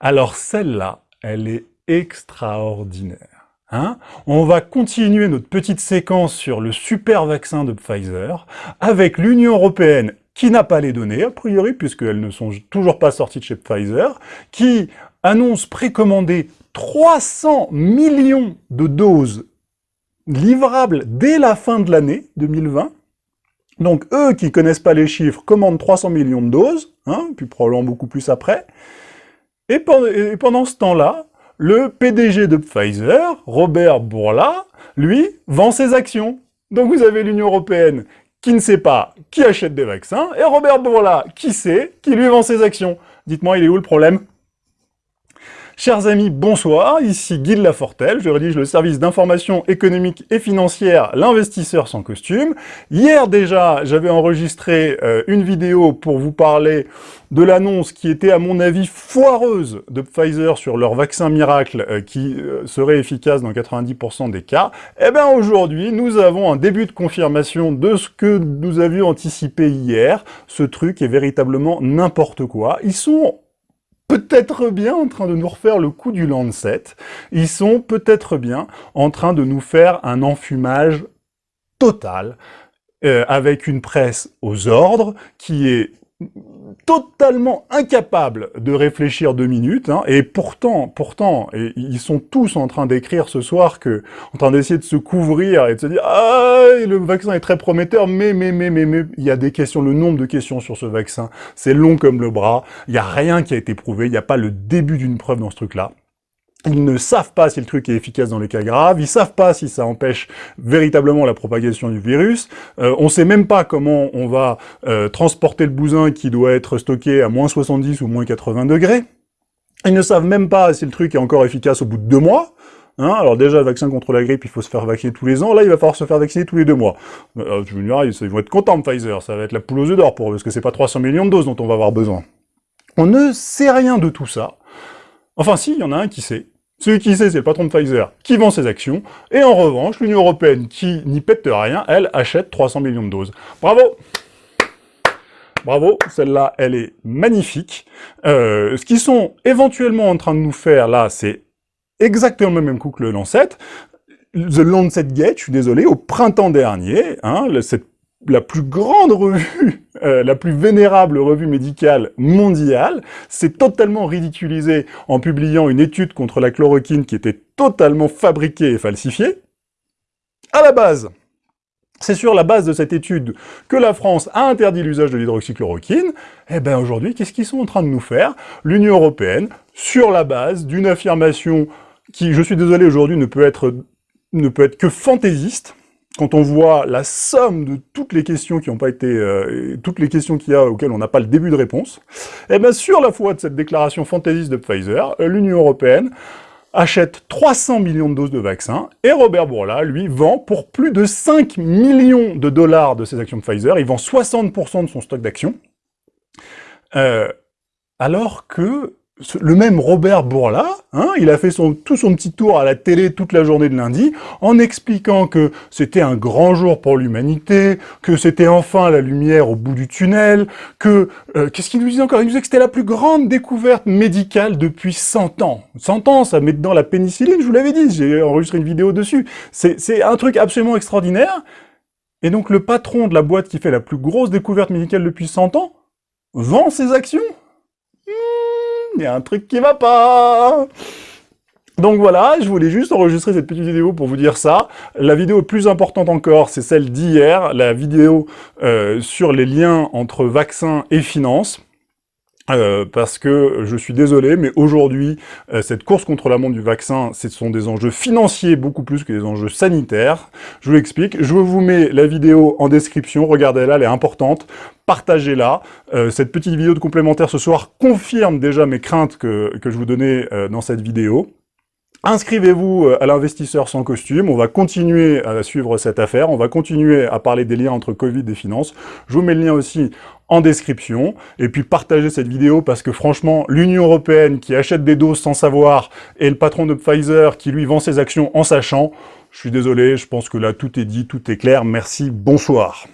Alors celle-là, elle est extraordinaire. Hein On va continuer notre petite séquence sur le super vaccin de Pfizer avec l'Union Européenne qui n'a pas les données, a priori, puisqu'elles ne sont toujours pas sorties de chez Pfizer, qui annonce précommander 300 millions de doses livrables dès la fin de l'année 2020. Donc eux qui connaissent pas les chiffres commandent 300 millions de doses, hein, puis probablement beaucoup plus après. Et pendant, ce temps-là, le PDG de Pfizer, Robert Bourla, lui, vend ses actions. Donc vous avez l'Union Européenne qui ne sait pas qui achète des vaccins, et Robert Bourla qui sait, qui lui vend ses actions. Dites-moi, il est où le problème? Chers amis, bonsoir, ici Guy Lafortelle, je rédige le service d'information économique et financière L'investisseur sans costume. Hier déjà, j'avais enregistré euh, une vidéo pour vous parler de l'annonce qui était à mon avis foireuse de Pfizer sur leur vaccin miracle euh, qui euh, serait efficace dans 90% des cas. Eh bien aujourd'hui, nous avons un début de confirmation de ce que nous avions anticipé hier. Ce truc est véritablement n'importe quoi. Ils sont peut-être bien en train de nous refaire le coup du Lancet. Ils sont peut-être bien en train de nous faire un enfumage total, euh, avec une presse aux ordres, qui est totalement incapable de réfléchir deux minutes, hein, et pourtant, pourtant, et ils sont tous en train d'écrire ce soir que, en train d'essayer de se couvrir et de se dire « Ah, le vaccin est très prometteur, mais, mais, mais, mais, mais, il y a des questions, le nombre de questions sur ce vaccin, c'est long comme le bras, il n'y a rien qui a été prouvé, il n'y a pas le début d'une preuve dans ce truc-là. Ils ne savent pas si le truc est efficace dans les cas graves, ils savent pas si ça empêche véritablement la propagation du virus, euh, on sait même pas comment on va euh, transporter le bousin qui doit être stocké à moins 70 ou moins 80 degrés, ils ne savent même pas si le truc est encore efficace au bout de deux mois, Hein, alors déjà, le vaccin contre la grippe, il faut se faire vacciner tous les ans. Là, il va falloir se faire vacciner tous les deux mois. Euh, je me dirais, ils vont être contents, Pfizer. Ça va être la poule aux œufs d'or pour eux, parce que c'est pas 300 millions de doses dont on va avoir besoin. On ne sait rien de tout ça. Enfin si, il y en a un qui sait. Celui qui sait, c'est le patron Pfizer qui vend ses actions, et en revanche, l'Union Européenne, qui n'y pète rien, elle achète 300 millions de doses. Bravo Bravo, celle-là, elle est magnifique. Euh, ce qu'ils sont éventuellement en train de nous faire, là, c'est exactement le même coup que le Lancet. The Lancet Gate, je suis désolé, au printemps dernier, hein, la plus grande revue, euh, la plus vénérable revue médicale mondiale, s'est totalement ridiculisée en publiant une étude contre la chloroquine qui était totalement fabriquée et falsifiée. À la base, c'est sur la base de cette étude que la France a interdit l'usage de l'hydroxychloroquine. Eh bien aujourd'hui, qu'est-ce qu'ils sont en train de nous faire? L'Union Européenne, sur la base d'une affirmation qui, je suis désolé, aujourd'hui ne peut être que fantaisiste, quand on voit la somme de toutes les questions qui n'ont pas été, euh, toutes les questions qu'il y a auxquelles on n'a pas le début de réponse, eh bien sur la foi de cette déclaration fantaisiste de Pfizer, euh, l'Union Européenne achète 300 millions de doses de vaccins, et Robert Bourla, lui, vend pour plus de 5 millions de dollars de ses actions de Pfizer, il vend 60% de son stock d'actions, euh, alors que le même Robert Bourla, hein, il a fait tout son petit tour à la télé toute la journée de lundi, en expliquant que c'était un grand jour pour l'humanité, que c'était enfin la lumière au bout du tunnel, que... Euh, qu'est-ce qu'il nous disait encore? Il nous disait que c'était la plus grande découverte médicale depuis 100 ans. 100 ans, ça met dedans la pénicilline, je vous l'avais dit, j'ai enregistré une vidéo dessus. C'est un truc absolument extraordinaire. Et donc le patron de la boîte qui fait la plus grosse découverte médicale depuis 100 ans vend ses actions il y a un truc qui va pas donc voilà, je voulais juste enregistrer cette petite vidéo pour vous dire ça. La vidéo plus importante encore, c'est celle d'hier, la vidéo euh, sur les liens entre vaccins et finances. Euh, parce que je suis désolé, mais aujourd'hui, euh, cette course contre la montre du vaccin, ce sont des enjeux financiers beaucoup plus que des enjeux sanitaires. Je vous l'explique. Je vous mets la vidéo en description. Regardez-la, elle est importante. Partagez-la. Euh, cette petite vidéo de complémentaire ce soir confirme déjà mes craintes que, que je vous donnais dans cette vidéo. Inscrivez-vous à l'investisseur sans costume, on va continuer à suivre cette affaire, on va continuer à parler des liens entre Covid et finances. Je vous mets le lien aussi en description, et puis partagez cette vidéo parce que franchement, l'Union Européenne qui achète des doses sans savoir, et le patron de Pfizer qui lui vend ses actions en sachant, je suis désolé, je pense que là tout est dit, tout est clair, merci, bonsoir.